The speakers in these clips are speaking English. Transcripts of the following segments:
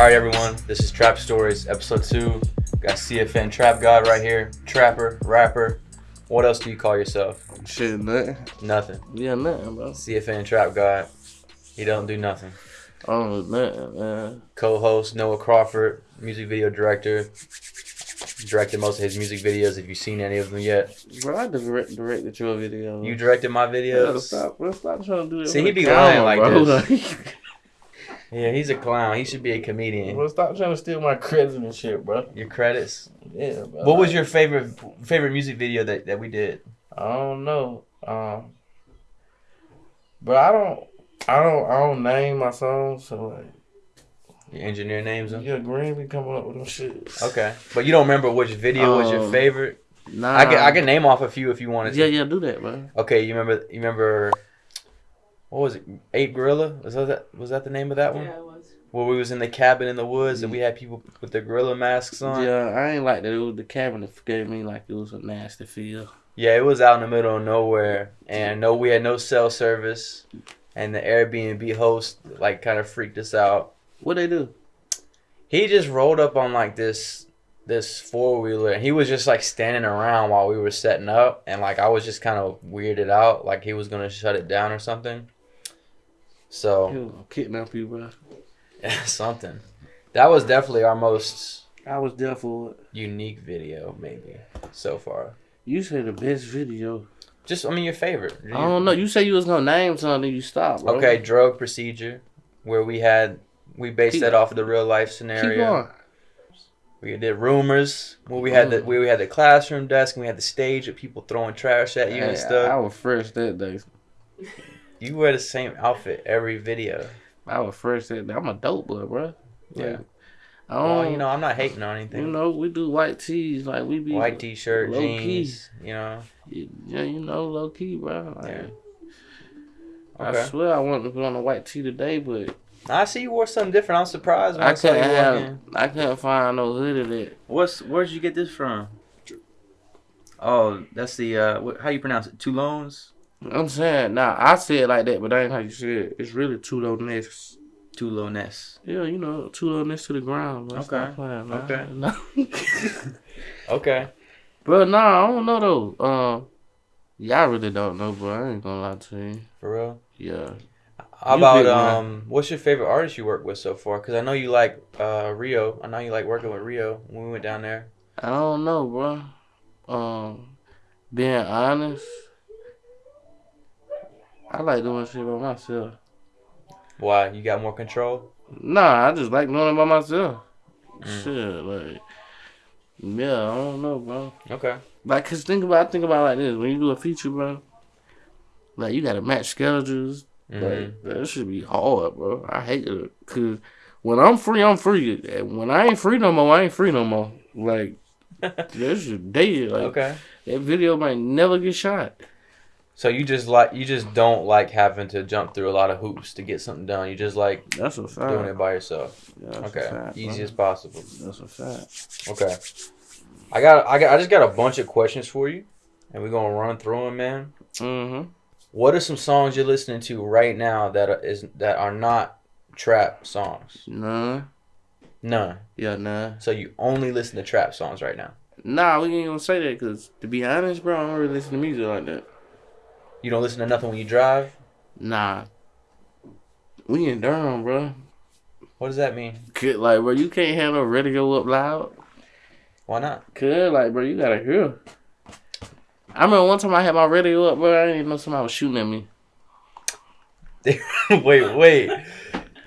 All right, everyone. This is Trap Stories, episode two. Got CFN Trap God right here. Trapper, rapper. What else do you call yourself? Shit, nothing. Nothing. Yeah, nothing, bro. CFN Trap God. He don't do nothing. I don't know nothing, man. Co-host Noah Crawford, music video director. Directed most of his music videos. If you've seen any of them yet, Bro, I direct, directed your video. you directed my Yeah, videos. stop, bro. Stop trying to do that. See, he be lying like bro. Yeah, he's a clown. He should be a comedian. Well, stop trying to steal my credit and shit, bro. Your credits. Yeah, bro. What was your favorite favorite music video that, that we did? I don't know. Um, but I don't, I don't, I don't name my songs. So like, Your engineer names them. yeah, Green be coming up with them shit. Okay, but you don't remember which video was your Um, favorite? Nah, I can I can name off a few if you wanted to. Yeah, yeah, do that, bro. Okay, you remember you remember what was it? Ape Gorilla? Was that was that the name of that one? Yeah, it was. Where we was in the cabin in the woods and we had people with the gorilla masks on. Yeah, I ain't like that. It was the cabinet gave me like it was a nasty feel. Yeah, it was out in the middle of nowhere, and no, we had no cell service, and the Airbnb host like kind of freaked us out. What they do? He just rolled up on like this this four wheeler, and he was just like standing around while we were setting up, and like I was just kind of weirded out, like he was gonna shut it down or something. So He was gonna kidnap you, bro. something. That was definitely our most I was definitely unique video, maybe so far. You said the best video. Just, I mean, your favorite. I don't know. You say you was gonna name something, you stopped. Bro. Okay, drug procedure, where we had we based Keep- that off of the real life scenario. We did rumors where we had the Mm. where we had the classroom desk and we had the stage with people throwing trash at you Hey, and stuff. I was fresh that day. You wear the same outfit every video. I was fresh that day. I'm a dope boy, bro. Yeah. I don't. Well, you know, I'm not hating on anything. you know, we do white tees like we be White t-shirt, low key. jeans. You know. Yeah, you know, low key, bro. Like, Yeah. I swear I wanted to put on a white tee today, but I see you wore something different. I'm surprised when I, I couldn't walk have. I couldn't find no hoodie that. What's where'd you get this from? Oh, that's the uh, what, how you pronounce it? Toulones. I'm saying, nah, I say it like that, but that ain't how you say it. It's really too low necks. Toulones. Yeah, you know, too low necks to the ground. Bro. Okay. playing, man. Okay. No. Okay. But nah, I don't know though. Um, y'all really don't know, bro. I ain't gonna lie to you. For real. Yeah. How You about big um? What's your favorite artist you work with so far? Because I know you like uh Rio. I know you like working with Rio when we went down there. I don't know, bro. Um, being honest, I like doing shit by myself. Why? You got more control? Nah, I just like doing it by myself. Mm. Shit, like, yeah, I don't know, bro. Okay. Like, cause think about, think about it like this: when you do a feature, bro, like you gotta match schedules. Mhm. Like, that should be hard, bro. I hate it, cause when I'm free, I'm free. And when I ain't free no more, I ain't free no more. Like, that's just dead. Like, okay. that video might never get shot. So you just like you just don't like having to jump through a lot of hoops to get something done. You just like That's a fact. doing it by yourself. Yeah, that's Okay. a fact, bro. Easy as possible. That's a fact. Okay. I got I got I just got a bunch of questions for you, and we're gonna run through them, man. Mm-hmm. What are some songs you're listening to right now that are, is that are not trap songs? Nah. None. Yeah, nah. So you only listen to trap songs right now. Nah, we ain't gonna say that because, to be honest, bro, I don't really listen to music like that. You don't listen to nothing when you drive. Nah. We in Durham, bro. What does that mean? Could, like, bro, you can't have no radio up loud. Why not? Cause, like, bro, you gotta hear. I remember one time I had my radio up, bro. I didn't even know somebody was shooting at me. wait, wait.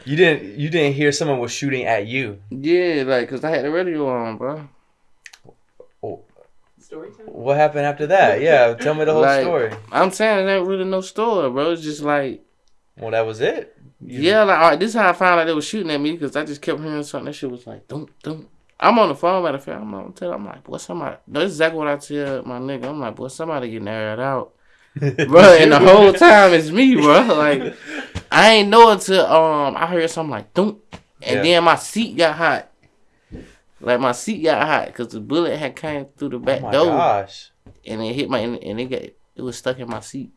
You didn't you didn't hear someone was shooting at you. Yeah, like, cause I had the radio on, bro. Story time. What happened after that? Yeah, tell me the whole Like- story. I'm saying it ain't really no story, bro. It's just like, Well, that was it. You- yeah, like, all right, this is how I found out they was shooting at me because I just kept hearing something. That shit was like, don't, don't. I'm on the phone, matter of fact. I'm on tell. I'm like, boy, somebody. That's exactly what I tell my nigga. I'm like, boy, somebody getting aired out, bro. And the whole time it's me, bro. Like, I ain't know until um I heard something like, don't, and Yeah. then my seat got hot. Like my seat got hot because the bullet had came through the Oh back my door gosh. and it hit my and it got it was stuck in my seat.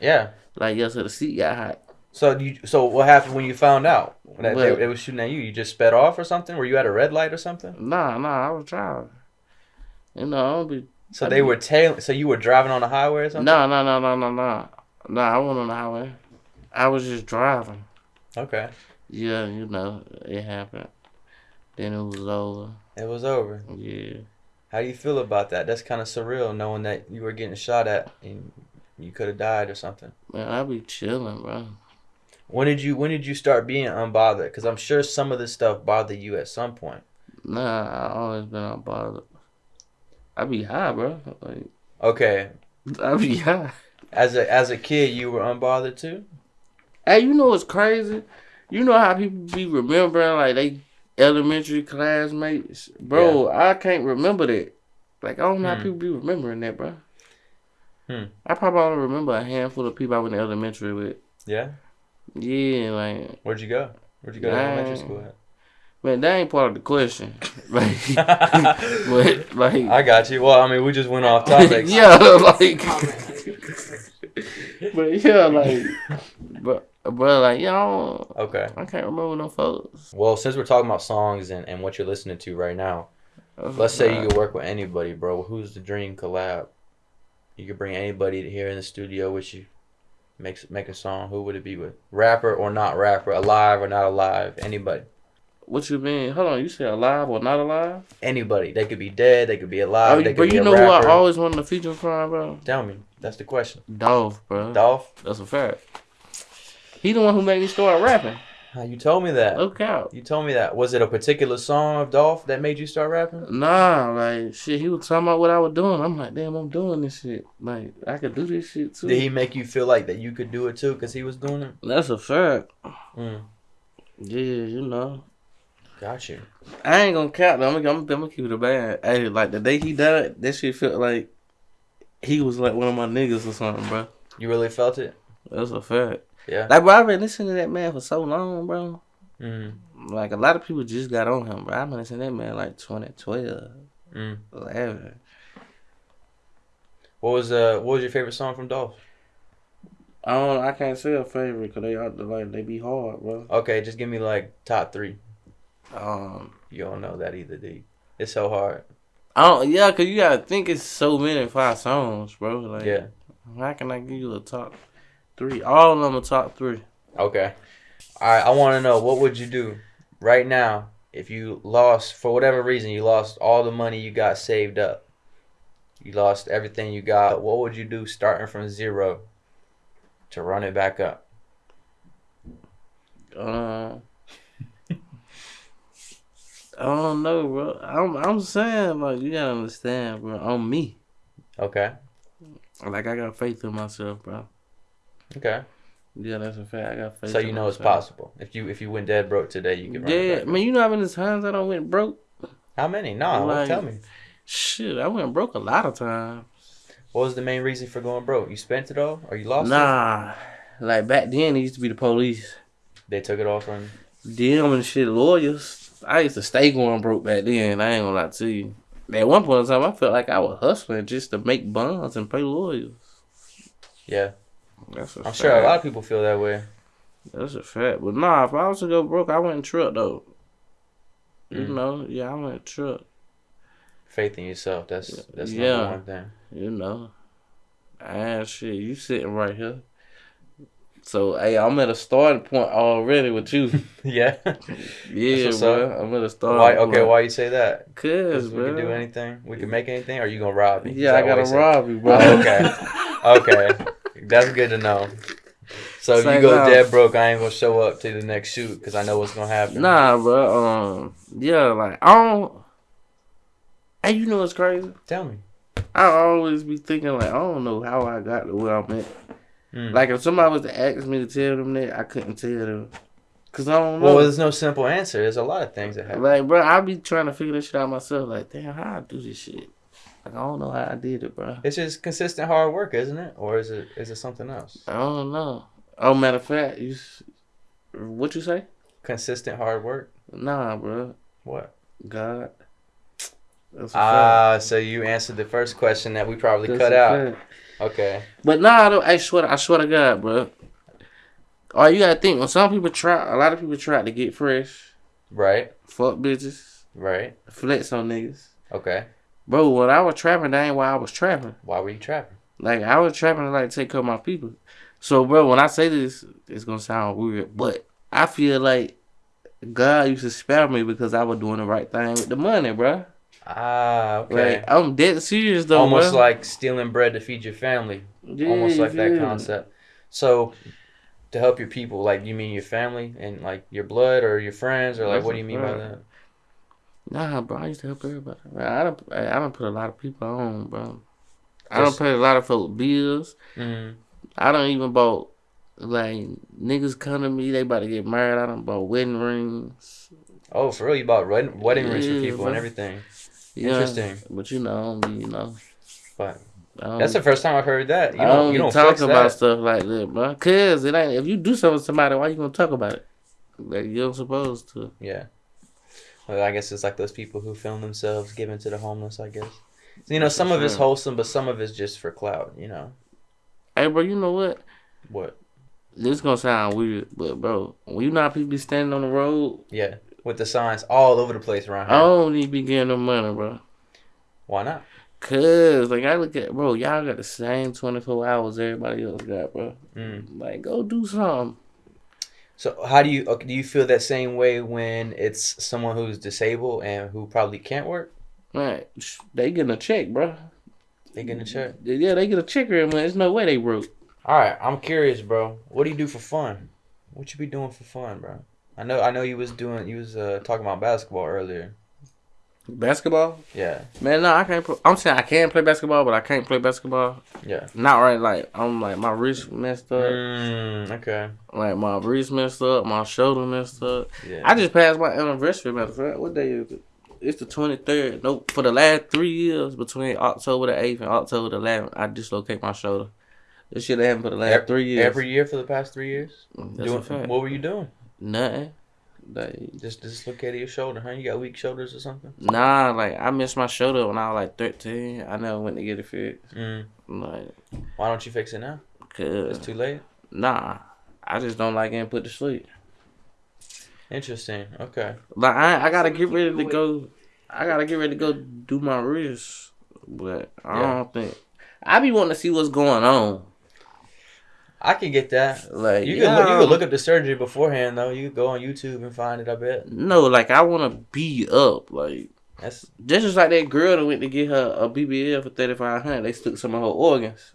Yeah. Like yeah, so the seat got hot. So you so what happened when you found out that they, they was shooting at you? You just sped off or something? Were you at a red light or something? Nah, nah, I was driving. You know, I don't be. So I they be- were tailing. So you were driving on the highway or something? No, no, no, no, no, no. Nah, I wasn't on the highway. I was just driving. Okay. Yeah, you know, it happened. Then it was over. It was over. Yeah. How do you feel about that? That's kind of surreal, knowing that you were getting shot at and you could have died or something. Man, I be chilling, bro. When did you When did you start being unbothered? Because I'm sure some of this stuff bothered you at some point. Nah, I always been unbothered. I be high, bro. Like, Okay. I be high. As a as a kid, you were unbothered too. Hey, you know what's crazy? You know how people be remembering like they elementary classmates, bro. I can't remember that. Like I don't know Hmm. how people be remembering that, bro. Hmm. I probably only remember a handful of people I went to elementary with. Yeah. Yeah, like Where'd you go? Where'd you go to elementary school man, that ain't part of the question. like, at? but like, I got you. Well, I mean, we just went off topic. yeah, like, but yeah, like, but bro, like, you know, Okay. I can't remember no folks. Well, since we're talking about songs and, and what you're listening to right now, let's say you could work with anybody, bro. Who's the dream collab? You could bring anybody here in the studio with you. Make make a song. Who would it be with? Rapper or not rapper? Alive or not alive? Anybody. What you mean? Hold on, you say alive or not alive? Anybody. They could be dead. They could be alive. Oh, they bro, could be you know who I always wanted to feature from, bro? Tell me. That's the question. Dolph, bro. Dolph. That's a fact. He the one who made me start rapping. You told me that? Look out. You told me that. Was it a particular song of Dolph that made you start rapping? Nah, like shit. He was talking about what I was doing. I'm like, damn, I'm doing this shit. Like I could do this shit too. Did he make you feel like that you could do it too? Cause he was doing it. That's a fact. Mm, Yeah, you know. got you. I ain't gonna count. though. I'm gonna, I'm gonna keep it a band. Hey, like the day he died, that shit felt like he was like one of my niggas or something, bro. You really felt it? That's a fact. Yeah. Like, bro, I've been listening to that man for so long, bro. Mm, Like a lot of people just got on him, bro. I've been listening to that man like 2012, mm. 11. What was uh What was your favorite song from Dolph? I don't. I can't say a favorite because they are like they be hard, bro. Okay, just give me like top three. Um, You don't know that either, D. It's so hard. I don't. Yeah, cause you gotta think it's so many five songs, bro. Like, Yeah. How can I give you a top three? All of them are top three. Okay. All right. I want to know what would you do right now if you lost for whatever reason you lost all the money you got saved up. You lost everything you got. What would you do starting from zero to run it back up? Um, I don't know, bro. I'm I'm saying like you gotta understand, bro. On me, Okay. like I got faith in myself, bro. Okay. Yeah, that's a fact. I got faith. So you know it's myself. possible. If you if you went dead broke today, you can Yeah, man. You know how many times I don't went broke? How many? Nah, Like- tell me. Shit, I went broke a lot of times. What was the main reason for going broke? You spent it all, or you lost it? Nah, like back then it used to be the police. They took it all from. Them and shit lawyers. I used to stay going broke back then. I ain't gonna lie to you. At one point in time, I felt like I was hustling just to make bonds and pay lawyers. Yeah, That's a I'm fact. sure a lot of people feel that way. That's a fact. But nah, if I was to go broke, I went truck though. You Mm. know, yeah, I went truck. Faith in yourself. That's that's Yeah. number one thing. You know, ah shit, you sitting right here. So hey, I'm at a starting point already with you. yeah. Yeah, bro. I'm at a starting Why? point. Okay. Why you say that? Cause, Because we can do anything. We can make anything. Or you gonna rob me? Yeah, I gotta rob you, bro. Oh, okay. Okay. That's good to know. So if you go dead broke, I ain't gonna show up to the next shoot because I know what's gonna happen. Nah, bro. Um, yeah, like I don't. Hey, you know what's crazy? Tell me. I always be thinking like I don't know how I got to where I'm at. Mm. Like if somebody was to ask me to tell them that, I couldn't tell them, cause I don't know. Well, there's no simple answer. There's a lot of things that happen. Like, bro, I be trying to figure this shit out myself. Like, damn, how I do this shit? Like, I don't know how I did it, bro. It's just consistent hard work, isn't it? Or is it is it something else? I don't know. Oh, matter of fact, you, what you say? Consistent hard work. Nah, bro. What? God. Ah, so you answered the first question that we probably That's cut out. fact. Okay. But nah, I, don't, I swear, I swear to God, bro. Oh, you gotta think when some people try, a lot of people try to get fresh, Right. fuck bitches, Right. flex on niggas. Okay. Bro, when I was trapping, that ain't why I was trapping. Why were you trapping? Like I was trapping to like take care of my people. So, bro, when I say this, it's gonna sound weird, but I feel like God used to spare me because I was doing the right thing with the money, bro. Ah, okay. Like I'm dead serious though, Almost bro. like stealing bread to feed your family. Yeah, Almost like that concept. So, to help your people, like you mean your family and like your blood or your friends or like That's what do you mean by that? Nah, bro, I used to help everybody. I don't, I don't put a lot of people on, bro. I don't pay a lot of folk bills. Mm. I don't even bought like niggas come to me, they about to get married. I don't bought wedding rings. Oh, for real? You bought wedding, wedding rings for people bro. and everything. Yeah, Interesting. But you know, I don't be, you know. But that's the first time I've heard that. You I don't, you don't flex about that. stuff like that, bro. Cause it ain't if you do something to somebody, why you gonna talk about it? Like you're supposed to. Yeah. Well, I guess it's like those people who film themselves giving to the homeless. I guess. You know, That's some of it's wholesome, but some of it's just for clout. You know Hey, bro, you know what? what? This gonna sound weird, but bro, when you know people be standing on the road, Yeah, with the signs all over the place around I here. don't need to be getting them money, bro. Why not? Cause like I look at bro, y'all got the same twenty four hours everybody else got, bro. Mm. Like go do something. So how do you do you feel that same way when it's someone who's disabled and who probably can't work? Man, sh- they getting a check, bro. They getting a check. Yeah, they get a check every month. There's no way they broke. All right, I'm curious, bro. What do you do for fun? What you be doing for fun, bro? I know, I know you was doing, you was uh, talking about basketball earlier. Basketball? Yeah, Man, no, I can't. Play. I'm saying I can play basketball, but I can't play basketball. yeah. Not right. Like I'm like my wrist messed up. Mm, okay. Like my wrist messed up. My shoulder messed up. Yeah. I just passed my anniversary. Matter of fact, what day is it? It's the 23rd. Nope. For the last three years, between October the 8th and October the 11th, I dislocate my shoulder. This shit happened for the last Ev- three years. Every year for the past three years. That's Doing- a fact. what were you doing? Nothing. Like, Just dislocated your shoulder, huh? You got weak shoulders or something? nah, like I missed my shoulder when I was like 13. I never went to get it fixed. Mm. Like, Why don't you fix it now? Cause It's too late. nah, I just don't like getting put to sleep. Interesting. Okay. Like I, I gotta get ready to go. I gotta get ready to go do my wrist, but I Yeah. don't think I be wanting to see what's going on. I can get that. Like You can look, you can look up the surgery beforehand though. You go on YouTube and find it. I bet. No, like I want to be up. Like That's just like that girl that went to get her a BBL for thirty five hundred. They took some of her organs.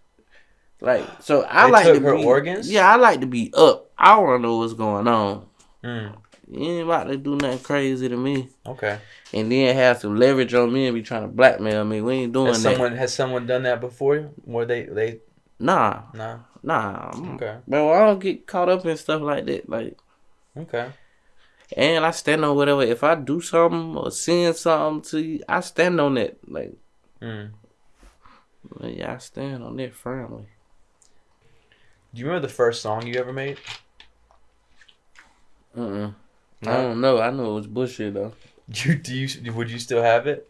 Like so, I They like to her be, organs? Yeah, I like to be up. I want to know what's going on. mm, You ain't about to do nothing crazy to me, okay. and then have some leverage on me and be trying to blackmail me. We ain't doing Has that. someone has someone done that before? you? Where they they Nah, nah. Nah, I'm- Okay. bro, I don't get caught up in stuff like that. Like, Okay. and I stand on whatever. If I do something or send something to you, I stand on that. Like, Mm. like, yeah, I stand on that firmly. Do you remember the first song you ever made? Uh, uh I No. don't know. I know it was bullshit though. You do you would you still have it?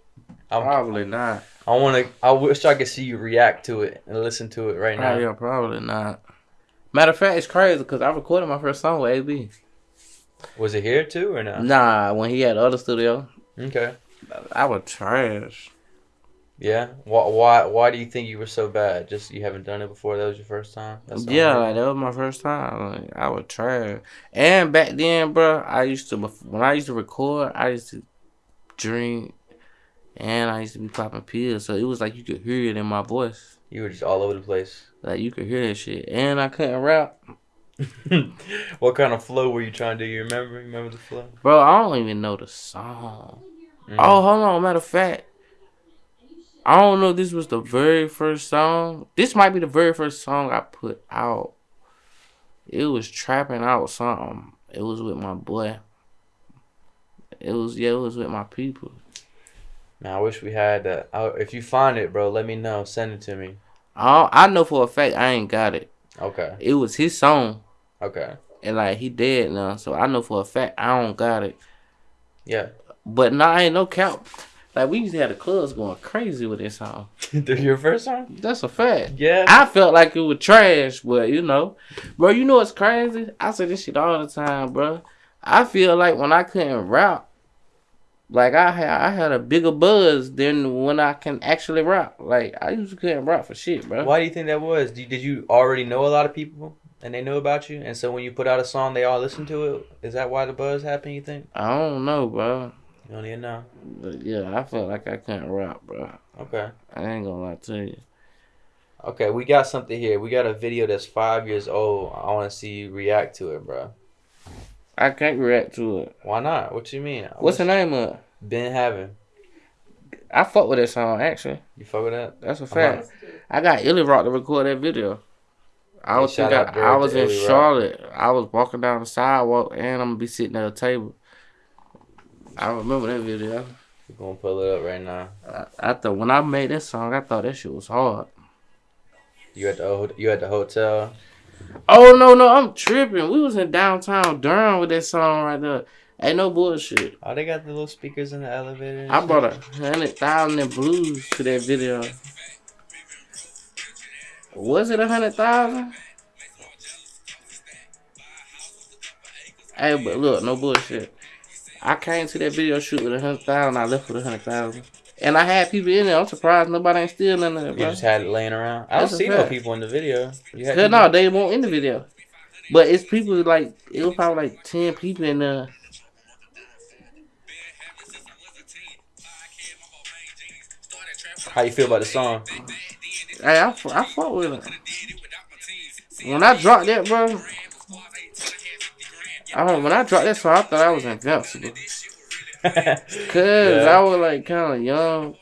I'm, Probably not. I want to. I wish I could see you react to it and listen to it right ah, now. Oh, yeah, probably not. Matter of fact, it's crazy because I recorded my first song with AB. Was it here too or not? Nah, when he had other studio, Okay. I was trash. Yeah. Why? Why? Why do you think you were so bad? Just you haven't done it before. That was your first time. That's Yeah, like that was my first time. Like I was trash. And back then, bro, I used to when I used to record, I used to drink, and I used to be popping pills. So it was like you could hear it in my voice. You were just all over the place. Like you could hear that shit. And I couldn't rap, what kind of flow were you trying to do? You remember? Remember the flow? bro. I don't even know the song. Mm. Oh, hold on. Matter of fact, I don't know. if This was the very first song. This might be the very first song I put out. It was trapping out something. It was with my boy. It was yeah. It was with my people. Man, I wish we had that. I, if you find it, bro, let me know. Send it to me. I I know for a fact I ain't got it. Okay. It was his song, Okay. and like he dead now, so I know for a fact I don't got it. Yeah. But nah, I ain't no cap. Like we used to have the clubs going crazy with this song. Your first song? That's a fact. Yeah. I felt like it was trash, but you know, bro, you know what's crazy? I say this shit all the time, bro. I feel like when I couldn't rap, like I had I had a bigger buzz than when I can actually rap. Like I used to couldn't rap for shit, bro. Why do you think that was? Did did you already know a lot of people and they knew about you, and so when you put out a song, they all listen to it? Is that why the buzz happened? You think? I don't know, bro. You don't even know. But yeah, I felt like I couldn't rap, bro. Okay. I ain't gonna lie to you. Okay, we got something here. We got a video that's five years old. I want to see you react to it, bro. I can't react to it. Why not? What you mean? What's the name of it? Ben Having. I fuck with that song actually. You fuck with that? That's a fact. I got Illy Rock to record that video. I was think I, I was in Illy Rock. Charlotte. I was walking down the sidewalk and I'm gonna be sitting at a table. I remember that video. We're gonna pull it up right now. I, I thought when I made that song, I thought that shit was hard. You at the you at the hotel? Oh no no, I'm tripping. We was in downtown Durham with that song right there. Ain't no bullshit. Oh, they got the little speakers in the elevator. I shit. brought a hundred thousand in blues to that video. Was it a hundred thousand? Hey, but look, no bullshit. I came to that video shoot with a hundred thousand. I left with a hundred thousand, and I had people in there. I'm surprised nobody ain't stealing none of that, You just had it laying around. I don't That's see no people in the video. You had no, they won't in the video. But it's people like it was probably like ten people in there. How you feel about the song? Hey, I, I fought with it. When I dropped that, bro, I don't, when I dropped that song, I thought I was invincible. Cause Yeah. I was like kind of young.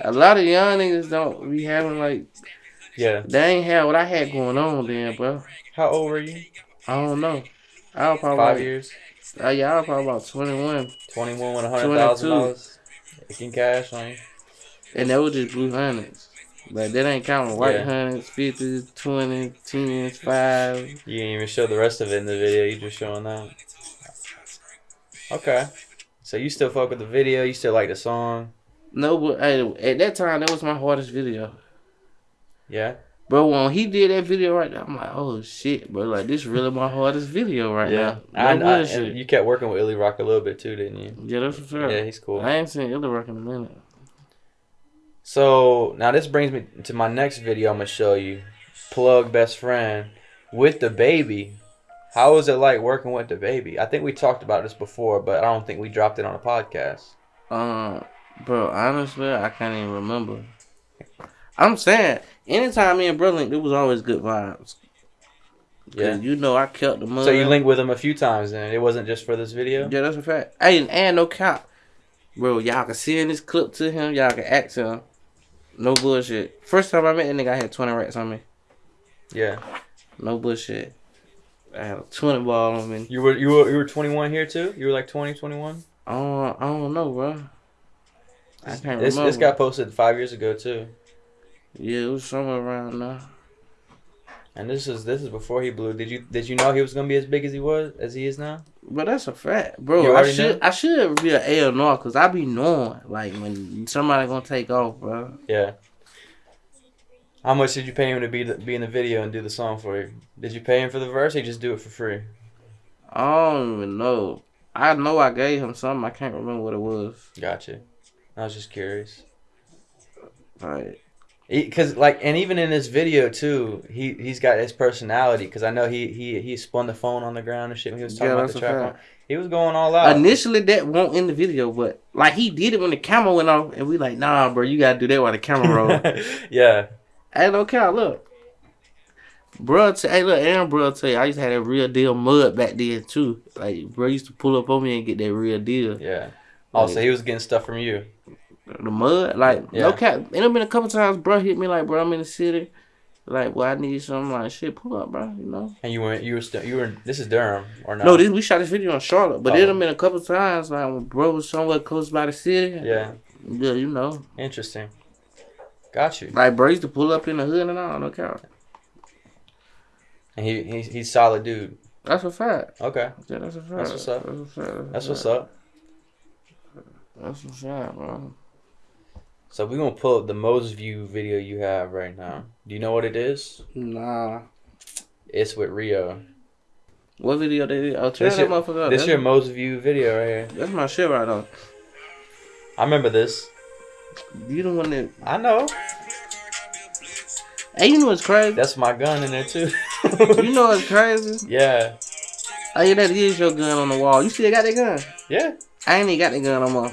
A lot of young niggas don't be having like yeah. they ain't have what I had going on then, bro. How old were you? I don't know. I was probably Five like, years. Uh, yeah, I was probably about twenty one. Twenty one with a hundred thousand dollars. in cash on you. and that was just blue hundreds. But that ain't counting white Yeah. hundreds, fifties, twenty, tens, five. You didn't even show the rest of it in the video. You just showing that. Okay. So you still fuck with the video? You still like the song? No, but hey, at that time, that was my hardest video. Yeah. Bro, when he did that video right there, I'm like, oh shit, bro. Like, this is really my hardest video right Yeah. now. I, No I, and you kept working with Illy Rock a little bit too, didn't you? yeah, that's for sure. Yeah, he's cool. I ain't seen Illy Rock in a minute. So now this brings me to my next video. I'm gonna show you. Plug best friend with DaBaby. How was it like working with DaBaby? I think we talked about this before, but I don't think we dropped it on a podcast. Um, bro, honestly, I can't even remember. I'm saying, anytime me and bro linked, it was always good vibes. Yeah. You know, I kept the money. So you linked with him a few times, and it wasn't just for this video. Yeah, that's a fact. Hey, and, and no cap. Bro, y'all can send this clip to him. Y'all can ask him. No bullshit. First time I met that nigga, I had 20 racks on me. Yeah. No bullshit. I had a 20 ball on me. You were you were you were 21 here too. You were like 20, 21. I don't, I don't know, bro. I can't This remember. this got posted five years ago too, Yeah, it was somewhere around now. and this is this is before he blew. Did you did you know he was gonna be as big as he was as he is now? But that's a fact, bro. You I should know? I should be an A or no, cause I be knowing like when somebody gonna take off, bro. Yeah. How much did you pay him to be the, be in the video and do the song for you? Did you pay him for the verse or you just do it for free? I don't even know. I know I gave him something. I can't remember what it was. Gotcha. I was just curious. Like Because like, and even in this video too, he he's got his personality. Because I know he he he spun the phone on the ground and shit when he was talking Yeah, about the track. He was going all out. initially that won't in the video, but like he did it when the camera went off, and we like, nah, bro, you gotta do that while the camera roll. yeah. Hey, no count, look. Bro, t- hey, look, Aaron, bro, tell you, I used to have that real deal mud back then too. Like, bro used to pull up on me and get that real deal. Yeah. Also, he was getting stuff from you. The mud, like, Yeah. no cap. And it been a couple times, bro, hit me like, bro, I'm in the city. Like, well, I need something. Like, shit, pull up, bro. You know. And you were you were still you were. This is Durham or not? No, this we shot this video in Charlotte, but Oh. it been a couple times. Like, when bro was somewhere close by the city. Yeah. Yeah, you know. Interesting. Got you. Like, bro used to pull up in the hood and all. No cap. And he, he he's solid dude. That's a fact. Okay. Yeah, that's a fact. That's what's up. That's, a fact. That's what's up. That's what's up, bro. So we're gonna pull up the most view video you have right now. Do you know what it is? Nah. It's with Rio. What video did? Oh, turn This that your- motherfucker up. This That's, your most view video right here. that's my shit right now. I remember this. You the one that. I know. Hey, you know what's crazy? That's my gun in there too. you know what's crazy? Yeah. Oh, yeah, that is your gun on the wall. You still got that gun? Yeah. I ain't even got that gun no more.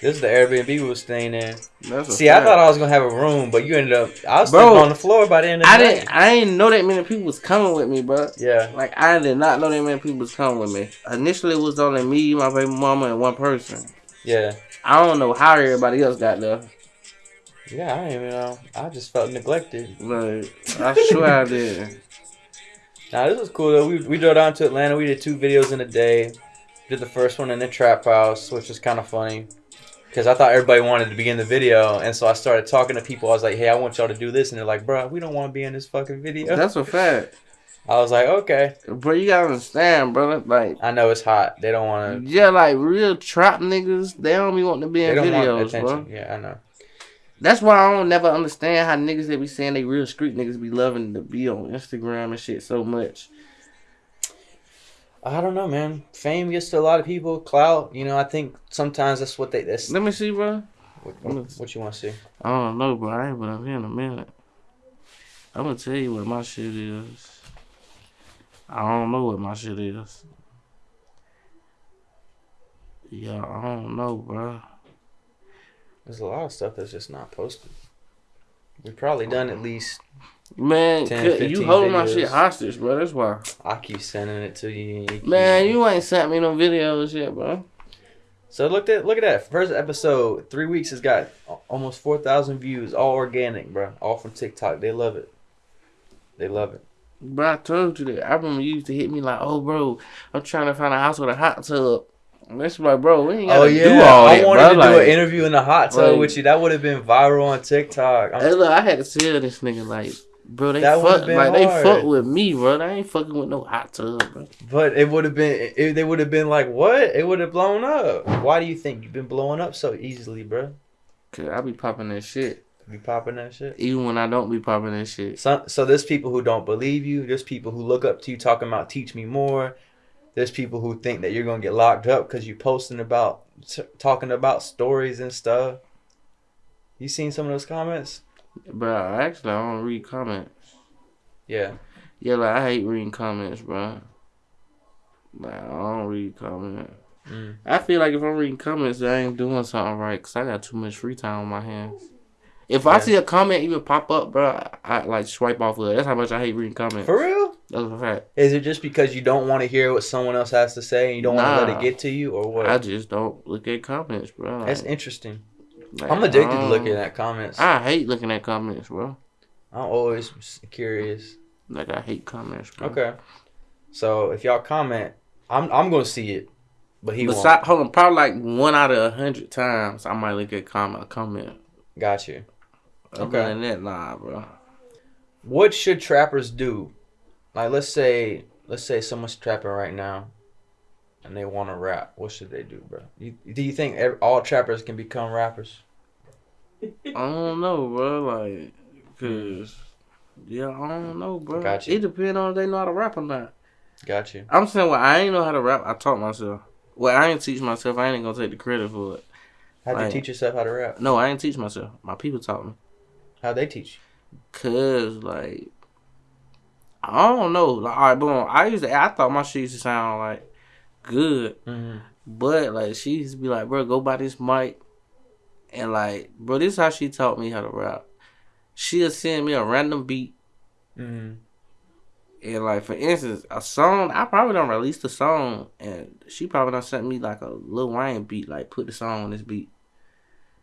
This is the Airbnb we was staying in. See, I thought I was gonna have a room, but you ended up. I was Bro, sleeping on the floor by the end of the I night. didn't. I didn't know that many people was coming with me, bro. Yeah. Like I did not know that many people was coming with me. Initially, it was only me, my baby mama, and one person. Yeah. I don't know how everybody else got there. Yeah. I even know. I just felt neglected. Like I swear I did. Nah, this was cool though. We we drove down to Atlanta. We did two videos in a day. Did the first one in the trap house, which was kind of funny. Cause I thought everybody wanted to be in the video, and so I started talking to people. I was like, "Hey, I want y'all to do this," and they're like, "Bro, we don't want to be in this fucking video." That's a fact, I was like, "Okay." bro. You gotta understand, bro. Like I know it's hot. They don't want to. yeah, like real trap niggas, they don't be wanting to be in videos, bro. Yeah, I know. That's why I don't never understand how niggas that be saying they real street niggas be loving to be on Instagram and shit so much. I don't know, man. Fame gets to a lot of people. Clout, you know. I think sometimes that's what they. That's Let me see, bro. what, what, what you want to see. I don't know, bro. I ain't been up here in a minute. I'm gonna tell you what my shit is. I don't know what my shit is. Yeah, I don't know, bro. There's a lot of stuff that's just not posted. We've probably done at least. Man, 10, you 15 holding my shit hostage, bro. That's why. I keep sending it to you. you Man, you ain't sent me no videos yet, bro. So look at look at that first episode. Three weeks has got almost four thousand views. All organic, bro. All from TikTok. They love it. They love it. Bro, I told you that. I remember you used to hit me like, "Oh, bro, I'm trying to find a house with a hot tub." And That's like, bro, we ain't gotta Oh yeah, do all I that, wanted bro. to do an interview in the hot tub like- with you. That would have been viral on TikTok. Hey, look, I had to tell this nigga like, bro, they That fuck, like they fuck with me, bro. I ain't fucking with no hot tub, bro. But it would have been. It, they would have been like, what? It would have blown up. Why do you think you've been blowing up so easily, bro? Cause I be popping that shit, Be popping that shit. even when I don't be popping that shit. So, so there's people who don't believe you. There's people who look up to you talking about teach me more. There's people who think that you're gonna get locked up because you posting about talking about stories and stuff. You seen some of those comments? Bro, actually, I don't read comments. Yeah. Yeah, like I hate reading comments, bro. Like I don't read comments. Mm. I feel like if I'm reading comments, I ain't doing something right because I got too much free time on my hands. If I see a comment even pop up, bro, I, I like swipe off of it. That's how much I hate reading comments. For real? That's a fact. Is it just because you don't want to hear what someone else has to say and you don't want to let it get to you, or what? I just don't look at comments, bro. Like, That's interesting. like, I'm addicted to um, looking at comments. I hate looking at comments, bro. I'm always curious. Like I hate comments, bro. Okay. So if y'all comment, I'm I'm gonna see it, but he won't. Hold on, probably like one out of a hundred times, I might look at comment, a comment. Got you. Other Okay. than that, nah, bro. What should trappers do? Like let's say let's say someone's trapping right now, and they want to rap. What should they do, bro? You, do you think ev all trappers can become rappers? I don't know, bro. Like, cause yeah, I don't know, bro. Got you. It depends on if they know how to rap or not. Got you. I'm saying, well, I ain't know how to rap. I taught myself. Well, I ain't teach myself. I ain't gonna take the credit for it. How'd you teach yourself how to rap? No, I ain't teach myself. My people taught me. How'd they teach you? Cause like, I don't know. Like, all right, boom. I used to. I thought my shit used to sound like good, Mm-hmm. but like she used to be like, bro, go buy this mic, and like, bro, this is how she taught me how to rap. She'll send me a random beat. Mm-hmm. And like for instance, a song I probably don't release the song, and she probably done sent me like a Lil Wayne beat, like put the song on this beat.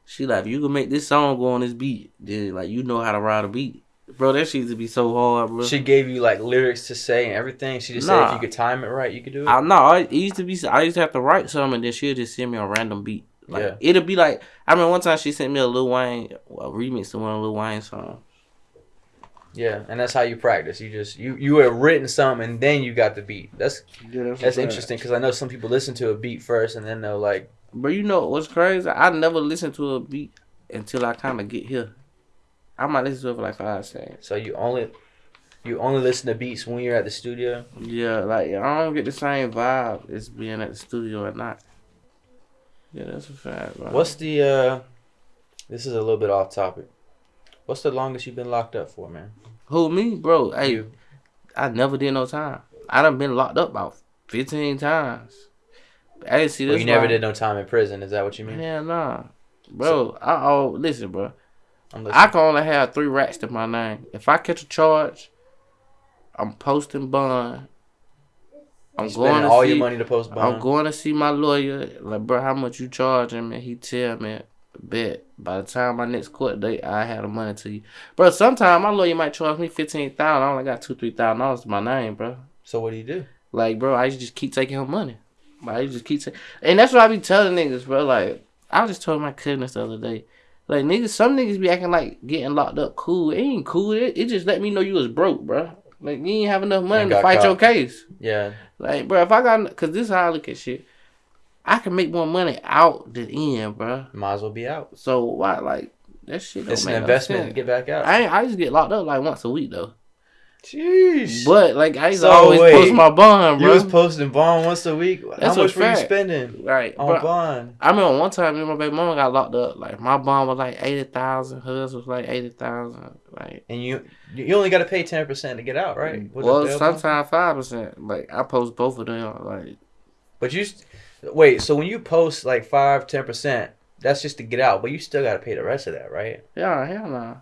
She like, if you can make this song go on this beat, then like you know how to ride a beat, bro. That shit used to be so hard, bro. She gave you like lyrics to say and everything. She just said if you could time it right, you could do it. I know I it used to be. I used to have to write something, and then she'll just send me a random beat. Like Yeah. it'll be like I mean, one time she sent me a Lil Wayne a remix to one of Lil Wayne songs. yeah, and that's how you practice. You just you you had written something and then you got the beat. That's Yeah, that's interesting because I know some people listen to a beat first and then they'll like But you know what's crazy? I never listen to a beat until I kind of get here. I might listen to it for like five seconds. So you only you only listen to beats when you're at the studio. Yeah, like I don't get the same vibe as being at the studio or not. Yeah, that's a fact, bro. What's the uh? This is a little bit off topic. What's the longest you've been locked up for, man? Who me, bro? Hey. I never did no time. I done been locked up about fifteen times. I didn't see this. Well, you never did no time in prison. Is that what you mean? Hell nah, bro. I oh listen, bro. I'm I can only have three racks to my name. If I catch a charge, I'm posting bond. I'm You going to all see, your money to post bond. I'm going to see my lawyer. Like, bro, how much you charging me? He tell me, bet. By the time my next court date, I have the money to you, bro. Sometimes my lawyer might charge me fifteen thousand. I only got two, three thousand dollars to my name, bro. so what do you do? Like, bro, I just keep taking her money. I just keep taking, and that's what I be telling niggas, bro. Like, I was just told my cousins the other day. Like, niggas, some niggas be acting like getting locked up cool. It ain't cool. It, it just let me know you was broke, bro. Like, you ain't have enough money to fight caught. your case. Yeah. Like, bro, if I got, cause this is how I look at shit. I can make more money out than in, bro. Might as well be out. So why, like, that shit don't It's an investment to get back out. I ain't, I just get locked up like once a week though. Jeez. But like I used to So, always wait, post my bond, bro. you was posting bond once a week. That's How much were you spending right, on bro. bond? I remember one time me and my baby mama got locked up. Like my bond was like eighty thousand, hers was like eighty thousand. Like And you you only got to pay ten percent to get out, right? Well, sometimes five percent. Like I post both of them. Like But you wait. So when you post like five, ten percent, that's just to get out. But you still got to pay the rest of that, right? yeah, hell no.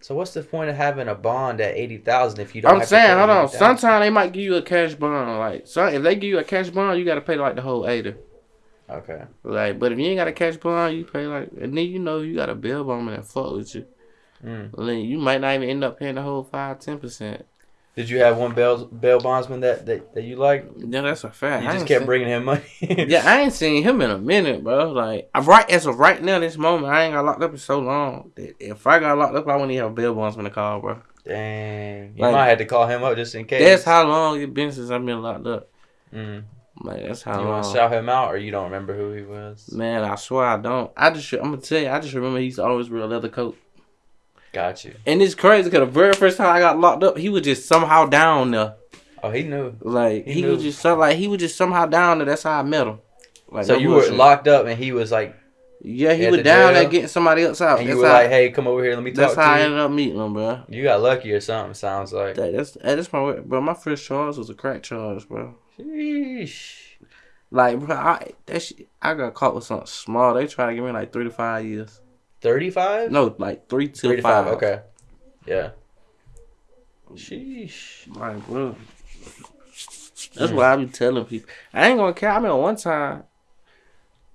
So what's the point of having a bond at eighty thousand if you don't? I'm have to saying, hold on. Sometimes they might give you a cash bond. Like so, if they give you a cash bond, you gotta pay like the whole eighty. Okay. Like, but if you ain't got a cash bond, you pay like, and then you know you got a bill bond that fuck with you. Mm. Then you might not even end up paying the whole five, ten percent. Did you have one bail bail bondsman that that, that you like? Yeah, that's a fact. You I just kept seen- bringing him money. Yeah, I ain't seen him in a minute, bro. Like, I right as of right now, this moment, I ain't got locked up in so long. that If I got locked up, I wouldn't even have bail bonds when to call, bro. Dang. You Like- might have to call him up just in case. That's how long it been since I've been locked up. Mm. Like, that's how You how want to long. shout him out, or you don't remember who he was? Man, I swear I don't. I just, I'm gonna tell you, I just remember he's always wear a leather coat. Got you. And it's crazy because the very first time I got locked up, he was just somehow down there. Oh, he knew. Like He he, knew. was just so like he was just somehow down there. That's how I met him. Like so you were locked up, and he was like, Yeah, he was the down there getting somebody else out. and That's you were how, like, "Hey, come over here, let me talk." that's how I ended up meeting him, bro. You got lucky or something. Sounds like. That, that's that's my bro. My first charge was a crack charge, bro. Sheesh. Like, bro, I that shit, I got caught with something small. They try to give me like three to five years. Thirty-five. No, like three to, Three to five. five. Okay. Yeah. Sheesh. Like, bro. That's Mm. what I be telling people. I ain't gonna care. I remember one time,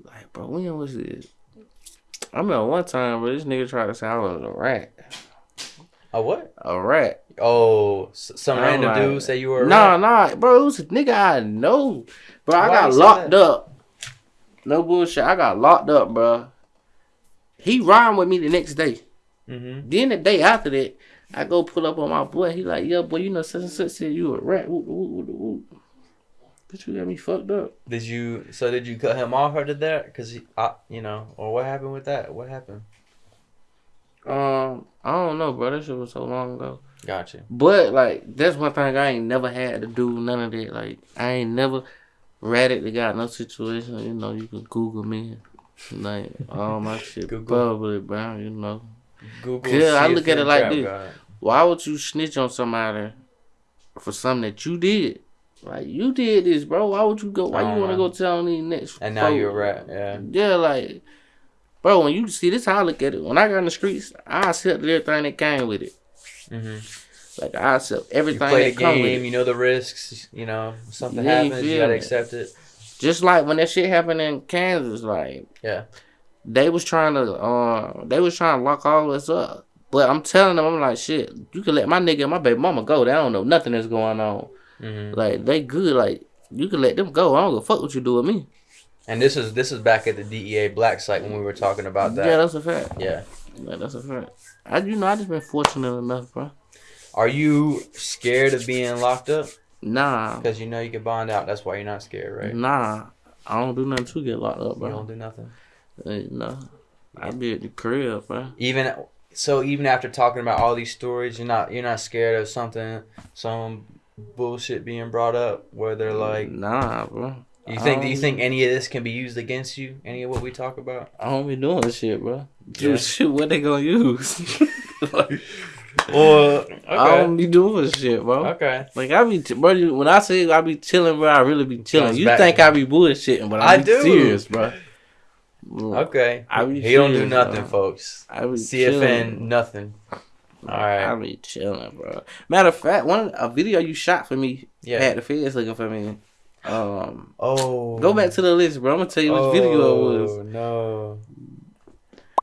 like, bro, when was this? I remember one time, bro, this nigga tried to say I was a rat. A what? A rat. Oh, some I'm random like- dude say you were. a Nah, rat? nah, bro, it was a nigga I know. Bro, I Why got locked up. No bullshit. I got locked up, bro. He rhymed with me the next day. Mhm. Then the day after that, I go pull up on my boy. He like, yeah, boy, you know, such and such said you a rat. But you got me fucked up. Did you? So did you cut him off or did that? Cause he, I, you know, or what happened with that? What happened? Um, I don't know, bro. That shit was so long ago. Gotcha. But like, that's one thing I ain't never had to do. None of that. Like, I ain't never ratted the got no situation. You know, you can Google me. Like all my shit Google. public, bro. You know, Google. Yeah, I look at it like this. god. why would you snitch on somebody for something that you did? Like you did this, bro. Why would you go? Why you want to go tell on these next? And now folk? you're a rat. Yeah. Yeah, like, bro, when you see this, how I look at it. When I got in the streets, I accept everything that came with it. Mhm. Like I accept You everything play the that come with game. it. You know the risks. You know something Yeah, happens, you feel gotta me? accept it. Just like when that shit happened in Kansas, like Yeah. they was trying to, uh, they was trying to lock all us up. But I'm telling them, I'm like, shit, you can let my nigga and my baby mama go. They don't know nothing that's going on. hmm Like they good. Like you can let them go. I don't give a fuck what you do with me. And this is this is back at the DEA black site when we were talking about that. Yeah, that's a fact. Yeah. Yeah, that's a fact. I, you know, I just been fortunate enough, bro. Are you scared of being locked up? Nah, Because you know you can bond out. That's why you're not scared, right? nah. I don't do nothing to get locked up, bro. You don't do nothing. Hey, no, I be at the crib, bro. Even so, even after talking about all these stories, you're not you're not scared of something, some bullshit being brought up where they're like, nah, bro. you think do you think any of this can be used against you? Any of what we talk about? I don't be doing this shit, bro. Yeah. Dude, shit, what they gonna use? Like, Well, I don't be doing shit, bro. okay. Like I be, t- bro. When I say I be chilling, bro, I really be chilling. You back. think I be bullshitting, but I, I be do. serious, bro. Okay. I be he don't do nothing, bro. folks. I be CFN, chilling. nothing. All right. I be chilling, bro. Matter of fact, one a video you shot for me Yeah. had the feds looking for me. Um, Oh. go back to the list, bro. I'm gonna tell you which video it was, Oh, No.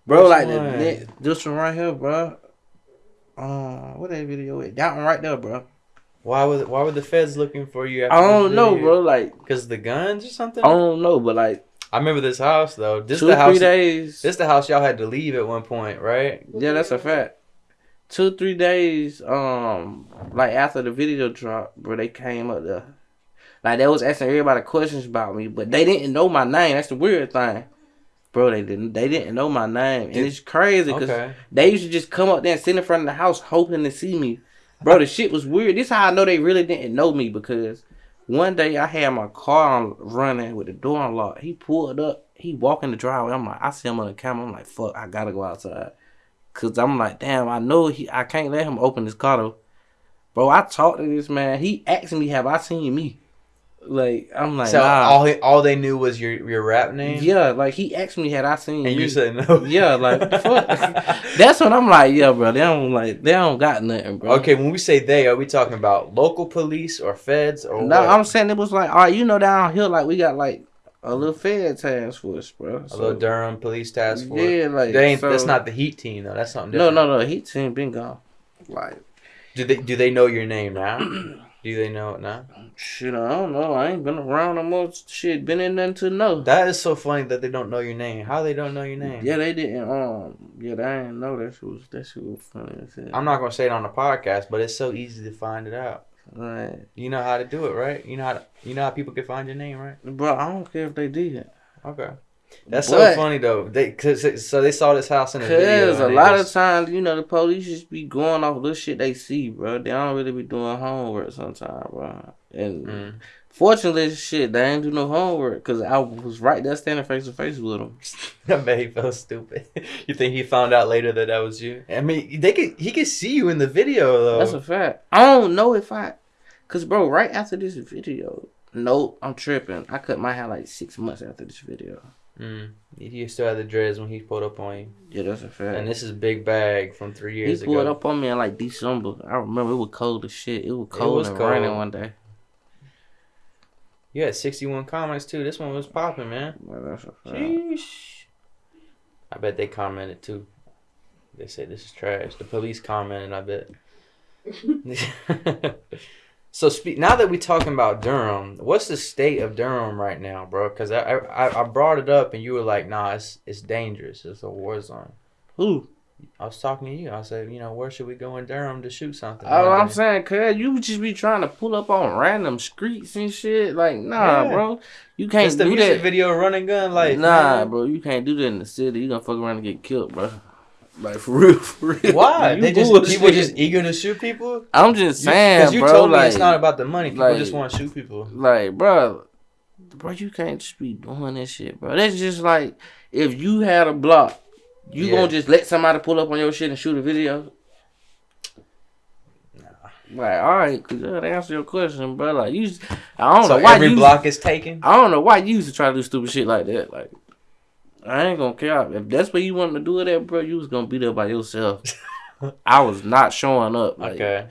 bro. Like the one? next, this one right here, bro. Uh, what that video is? That one right there, bro. Why was why were the feds looking for you? After I don't know, bro. Like Because the guns or something. I don't know, but like I remember this house though. This two the house. three days. This the house y'all had to leave at one point, right? Yeah, that's a fact. Two, three days, um, like after the video dropped, bro, they came up there. Like they was asking everybody questions about me, but they didn't know my name. That's the weird thing. Bro, they didn't they didn't know my name. And it's crazy because Okay. they used to just come up there and sit in front of the house hoping to see me. Bro, the shit was weird. This how I know they really didn't know me because one day I had my car running with the door unlocked. He pulled up. He walked in the driveway. I'm like, I see him on the camera. I'm like, fuck, I gotta go outside. Cause I'm like, damn, I know he. I can't let him open his car though. Bro, I talked to this man. He asked me, have I seen me? Like, I'm like, so nah. all he, all they knew was your your rap name. yeah, like he asked me, had I seen And me? you said no. Yeah, like fuck. That's when I'm like, yeah, bro. They don't like they don't got nothing, bro. Okay, when we say they, are we talking about local police or feds or No, what? I'm saying it was like, all right, you know, down here, like we got like a little Fed task force, bro. a little Durham police task force. Yeah, like they ain't, so- that's not the Heat team though. That's something No, different. no, no. heat team been gone. Like Do they do they know your name now? do they know it now? shit, I don't know. I ain't been around no more. Shit, been in nothing to know. That is so funny that they don't know your name. How they don't know your name? Yeah, they didn't. Um, yeah, they didn't know that shit was that shit was funny. I'm not gonna say it on the podcast, but it's so easy to find it out. Like, You know how to do it, right? You know how to, you know how people can find your name, right? bro, I don't care if they did. It okay. That's But- so funny though. They cause so they saw this house in the video. Cause a lot just- of times, you know, the police just be going off little shit they see, bro. They don't really be doing homework sometimes, bro. And Mm. fortunately, shit, they ain't do no homework. Cause I was right there standing face to face with them. I bet he felt stupid. you think he found out later that that was you? I mean, they could he could see you in the video though. That's a fact. I don't know if I, cause bro, right after this video, nope, I'm tripping. I cut my hair like six months after this video. Mm. He still had the dreads when he pulled up on you. Yeah, that's a fact. And this is a Big Bag from three years he years pulled ago. up on me in like December. I remember it was cold as shit. It was cold was and cold. raining one day. You had 61 comments too. This one was popping, man. Well, that's a fact. Sheesh. I bet they commented too. They said this is trash. The police commented. I bet. so speak now that we're talking about Durham, what's the state of Durham right now, bro? Because I, I I brought it up and you were like, nah, it's it's dangerous. It's a war zone. Who? I was talking to you. I said, you know, where should we go in Durham to shoot something? One I'm uh, saying, cuz you just be trying to pull up on random streets and shit. Like, nah, Yeah. bro. You can't It's the do music that. video running gun like nah, bro. You can't do that in the city. You gonna fuck around and get killed, bro. Like for real, for real. Why? You they just bullshit. people just eager to shoot people. I'm just You- saying, you bro. told me like, it's not about the money. People like- just want to shoot people. like, bro, bro, you can't just be doing this shit, bro. That's just like if you had a block, you Yeah. gonna just let somebody pull up on your shit and shoot a video. Like, all right, cause that answer your question, bro. Like, you, I don't So know why every you. block is taken. I don't know why you used to try to do stupid shit like that. Like, I ain't gonna care if that's what you wanted to do it at, bro. You was gonna be there by yourself. I was not showing up. Like, Okay.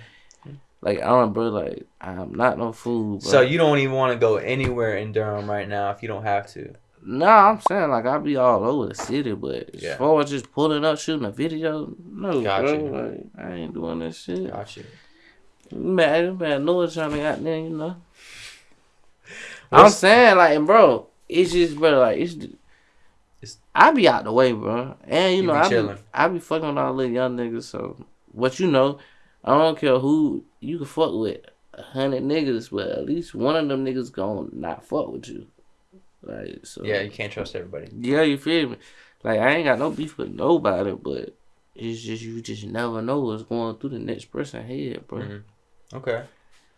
like I don't, bro. Like, I'm not no fool, bro. So you don't even want to go anywhere in Durham right now if you don't have to. Nah, I'm saying like I'll be all over the city, but Yeah. as far as just pulling up shooting a video, no, Got bro. you. Like I ain't doing that shit. Got you. Man, man, Noah trying to got there, you know. I'm saying like, bro, it's just, bro, like it's. It's- I be out the way, bro, and you, You know be I be. I be fucking with all the young niggas. So what you know, I don't care who you can fuck with, a hundred niggas, but at least one of them niggas gonna not fuck with you. Like so. Yeah, you can't trust everybody. Yeah, you feel me? Like I ain't got no beef with nobody, but it's just you just never know what's going through the next person head, bro. Mhm. Okay.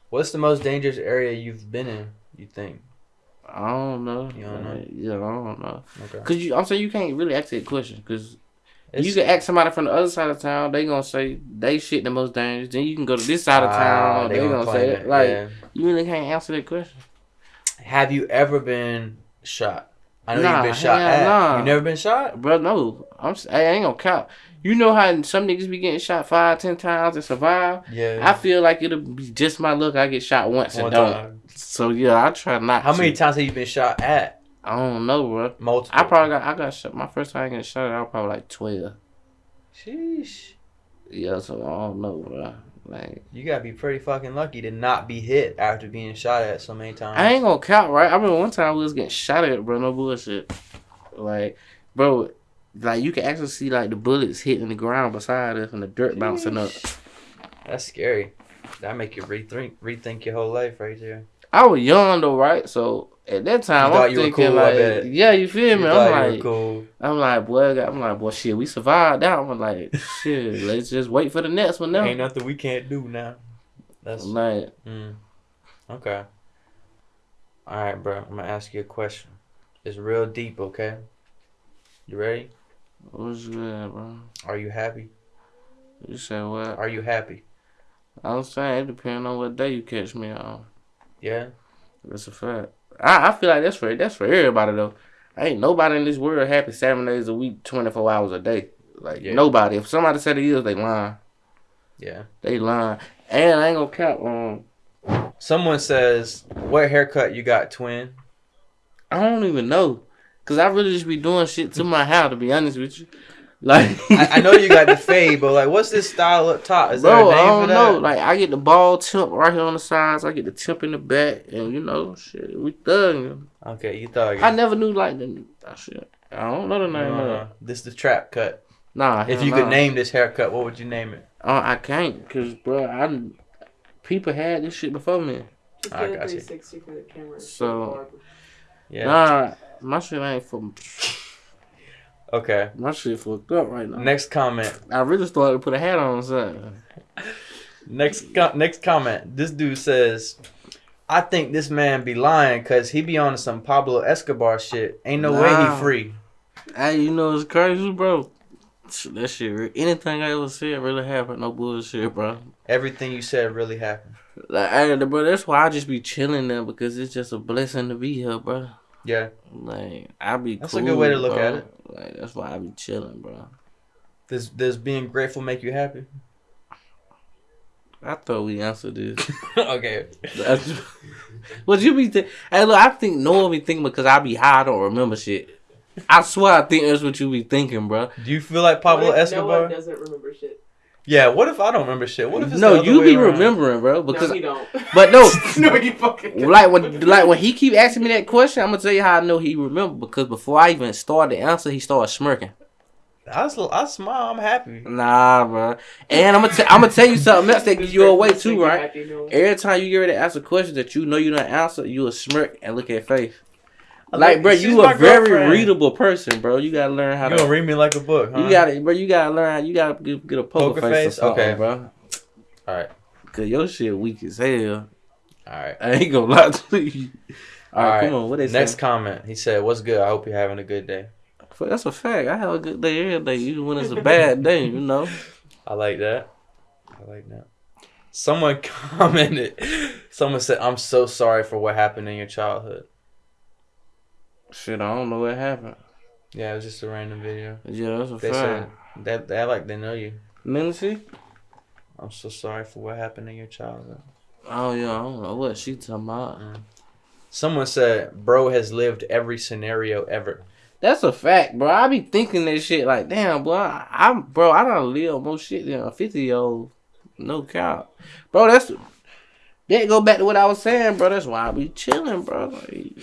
What's the most dangerous area you've been in? You think? I don't know. You don't know? Yeah, I don't know. Okay. Cause you, I'm saying you can't really ask that question. Cause It's- you can ask somebody from the other side of town, they gonna say they shit the most dangerous. Then you can go to this side of Ah, town, they, gonna, claim say it. Like yeah. you really can't answer that question. Have you ever been shot? I know Nah, you've been shot at. nah. You never been shot? Bro, no, I'm. I ain't gonna count. You know how some niggas be getting shot five, ten times and survive. Yeah. I feel like it'll be just my luck. I get shot once One and don't. time. So yeah, I try not. How many times have you been shot at? I don't know, bro. Multiple. I probably got. I got shot. My first time getting shot, at, I was probably like twelve. Sheesh. Yeah, so I don't know, bro. Like You gotta be pretty fucking lucky to not be hit after being shot at so many times. I ain't gonna count, right? I remember one time we was getting shot at, bro. No bullshit. Like, bro, like you can actually see like the bullets hitting the ground beside us and the dirt bouncing up. That's scary. That make you rethink rethink your whole life right there. I was young though, right? So at that time, You I'm you thinking cool, like, yeah, you feel me? thought I'm like, cool. I'm like, boy, I'm like, boy, shit, we survived that. I'm like, shit, let's just wait for the next one now. Ain't nothing we can't do now. That's Like, mm. okay. All right, bro. I'm gonna ask you a question. It's real deep, okay? You ready? what's good, bro? Are you happy? You said what? Are you happy? I'm saying it depends on what day you catch me on. Yeah. That's a fact. I, I feel like that's for that's for everybody though. Ain't nobody in this world happy seven days a week, twenty four hours a day. Like Yeah. nobody. If somebody said it is, they lying. Yeah. They lying. And I ain't gonna count um Someone says, "What haircut you got, twin?" I don't even know. Cause I really just be doing shit to my hair to be honest with you. Like I, I know you got the fade, but like, what's this style up top? Is there Bro, a name I don't that? know. Like I get the ball tip right here on the sides. I get the tip in the back, and you know, shit, we thugging. okay, you thought. I never knew like the that shit. I don't know the name of uh, it. this the trap cut. Nah, If hell you could name this haircut, what would you name it? Uh, I can't, cause bro, I people had this shit before me. I got you. 360 for the camera. So- Yeah. Nah, my shit ain't for Okay. my shit fucked up right now. Next comment. I really started to put a hat on something. Next co- next comment. This dude says, "I think this man be lying because he be on some Pablo Escobar shit. Ain't no way he free." Hey, you know it's crazy, bro. That shit, anything I ever said really happened. No bullshit, bro. Everything you said really happened. Like, hey, bro, that's why I just be chilling there because it's just a blessing to be here, bro. Yeah. Like, I be That's a good way to look bro. at it. Like, that's why I be chilling, bro. Does does being grateful make you happy? I thought we answered this. okay. That's- what you be think? Hey, look, I think no one be thinking because I be high, I don't remember shit. I swear, I think that's what you be thinking, bro. Do you feel like Pablo What if Escobar? Noah doesn't remember shit. Yeah. What if I don't remember shit? What if it's No, the other you way be around? remembering, bro. Because, no, he don't. but no, no, you fucking. like when, like when he keep asking me that question, I'm gonna tell you how I know he remember because before I even started the answer, he started smirking. I, s- I smile. I'm happy. Nah, bro. And I'm gonna, t- I'm gonna tell you something else that gives you away too, right? Every time you get ready to ask a question that you know you don't answer, you will smirk and look at face. I Like, bro, you my a very girlfriend. readable person, bro. You gotta learn how You to. gonna read me like a book, huh? You gotta, bro. You gotta learn. How, you gotta get, get a poker, Poker face, face? or Okay. bro. All right. Cause your shit weak as hell. All right. I ain't gonna lie to you. All right, come on. What they Next say? comment. He said, "What's good? I hope you're having a good day." That's a fact. I have a good day every day, even when it's a bad day. You know. I like that. I like that. Someone commented. Someone said, "I'm so sorry for what happened in your childhood." Shit, I don't know what happened. Yeah, it was just a random video. Yeah, that's a They said fact. that they like they know you. Nancy? I'm so sorry for what happened in your childhood. Oh yeah, I don't know what she talking about. Uh-huh. Someone said, "Bro has lived every scenario ever." That's a fact, bro. I be thinking that shit like, damn, boy, I, I'm bro. I don't live more shit than a fifty year old. No cap, bro. That's that go back to what I was saying, bro. That's why I be chilling, bro. Like,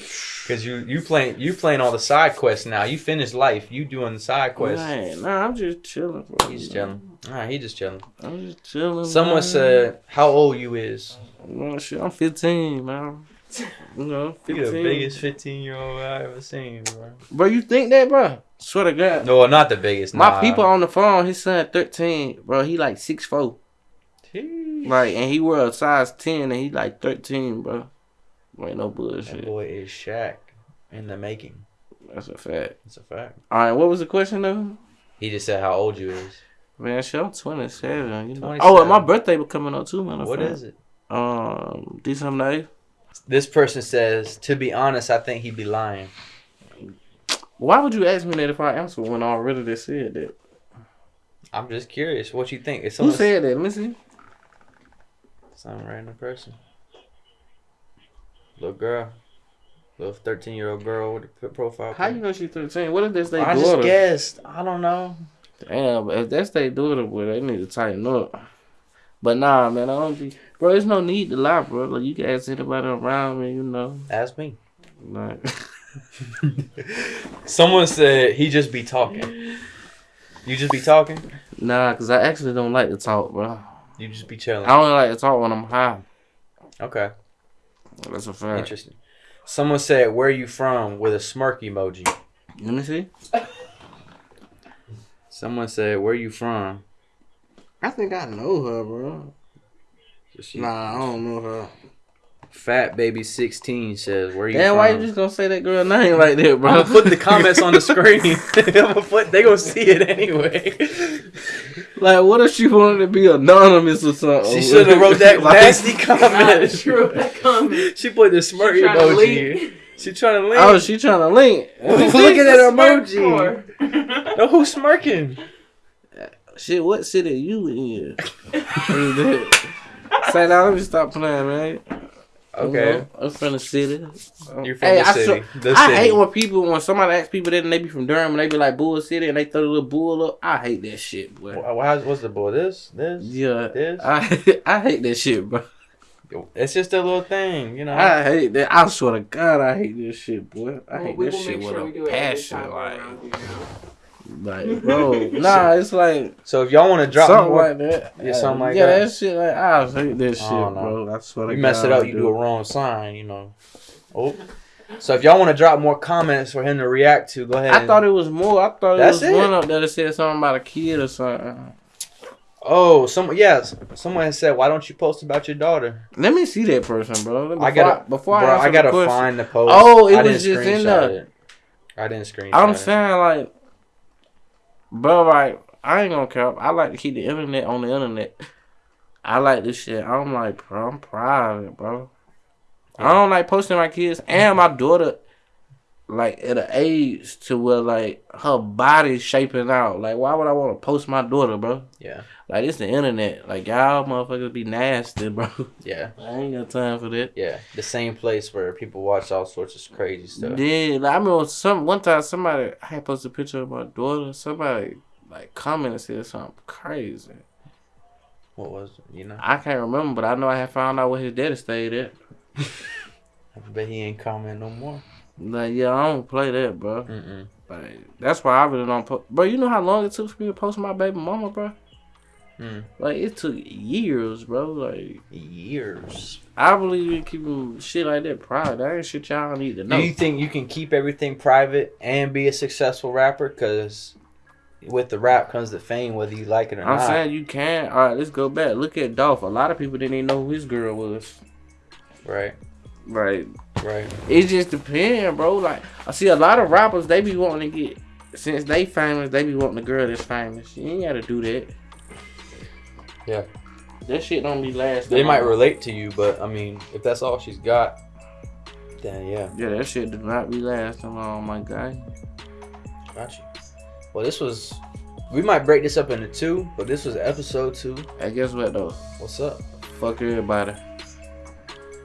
Cause you you playing you playing all the side quests now. You finished life. You doing the side quests. man, nah, I'm just chilling, bro. He's chilling. All right, he just chilling. I'm just chilling. Someone man. said, "How old you is?" Man, shit, I'm 15, man. You know, You the biggest 15 year old I ever seen, bro. Bro, you think that, bro? Swear to God. No, not the biggest. My nah. people on the phone, his son 13, bro. He like six four, Jeez. Like, and he wear a size 10 and he like 13, bro. Ain't no bullshit. That boy is Shaq in the making. That's a fact. That's a fact. All right, what was the question though? He just said how old you is. Man, shit, I'm 27. You know. 27. Oh, and my birthday was coming up too, man. What is it? Um, December 8th. This person says, to be honest, I think he'd be lying. Why would you ask me that if I answer when I already said that? I'm just curious. What you think? Who said that? Let me see. Some random person? Little girl, little 13 year old girl with a profile. How you know she's 13? What if that's their I just guessed. I don't know. Damn, if that's their daughter, boy, they need to tighten up. But nah, man, I don't be. Bro, there's no need to lie, bro. Like, you can ask anybody around me, you know. Ask me. Like, Someone said he just be talking. You just be talking. nah, because I actually don't like to talk, bro. You just be chilling. I only like to talk when I'm high. Okay, That's a fact. interesting. Someone said, "Where you from?" with a smirk emoji. Let me see. Someone said, "Where you from?" I think I know her, bro. She- Nah, I don't know her. Fat baby sixteen says, "Where you Damn, from?" why you just gonna say that girl name like that, bro? I'm gonna put the comments on the screen. I'm gonna put, they gonna see it anyway. like, what if she wanted to be anonymous or something? She should have wrote that Like- nasty Nah, comment. she wrote that comment. She put the smirk She trying to emoji. leak. She trying to oh, link. Oh, she trying to link. Look at What's that smirk emoji. No, who's smirking? Uh, shit, what city you in? Say now, let me stop playing, man. Okay, You know, I'm from the city. you're from Hey, the I city. swear- the I city. hate when people when somebody asks people that and they be from Durham and they be like Bull City and they throw the little bull up. I hate that shit, boy. Wha- what's the bull? This, this, Yeah, this. I I hate that shit, bro. It's just a little thing, you know. I hate that. I swear to God, I hate this shit, boy. I Well, hate we this shit make with sure a do it every passion, like, around you now. Like, bro. Nah, it's like so if y'all want to drop something more, like that. Yeah, something like yeah, that. that shit. Like, I hate this shit, Oh, no. bro. I swear to you God, mess it I up, you do a wrong sign, you know. Oh. So if y'all want to drop more comments for him to react to, go ahead. I thought it was more. I thought it was it. one up there that said something about a kid or something. Oh, someone yes, someone said, "Why don't you post about your daughter?" Let me see that person, bro. Before I gotta, before bro, I, I, gotta question, find the post. Oh, it I was didn't just in the. it. I didn't screenshot. I'm it. saying like, bro, like I ain't gonna care. I like to keep the internet on the internet. I like this shit. I'm like, bro, I'm private, bro. I don't like posting my kids and my daughter, like at an age to where like her body's shaping out. Like, why would I want to post my daughter, bro? Yeah, Like it's the internet. Like y'all motherfuckers be nasty, bro. yeah, I ain't got time for that. yeah. The same place where people watch all sorts of crazy stuff. Yeah, like, I remember some one time somebody I had posted a picture of my daughter. Somebody like commented and said something crazy. What was it? You know? I can't remember, but I know I had found out where his daddy stayed at. I bet he ain't comment no more. Like, yeah, I don't play that, bro. Mm-mm. Like, that's why I really don't post. Bro, you know how long it took for me to post my baby mama, bro? Mm. Like, it took years, bro. Like, Years. I believe in keeping shit like that private. That ain't shit y'all need to know. Do you think you can keep everything private and be a successful rapper? Because with the rap comes the fame, whether you like it or I'm not. saying you can. All right, let's go back. Look at Dolph. A lot of people didn't even know who his girl was. Right. Right. Right. It just depends, bro. Like I see a lot of rappers, they be wanting to get since they famous, they be wanting a girl that's famous. You ain't gotta do that. Yeah. That shit don't be last. They might relate to you, but I mean, if that's all she's got, then yeah, Yeah, that shit do not be lasting long, my guy. Gotcha. Well, this was. We might break this up into two, but this was episode two. I guess what though? What's up? Fuck everybody.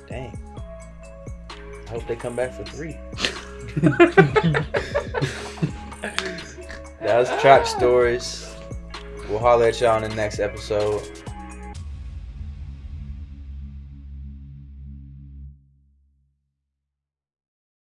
Dang. I hope they come back for three. that was Trap Stories. We'll holler at y'all in the next episode.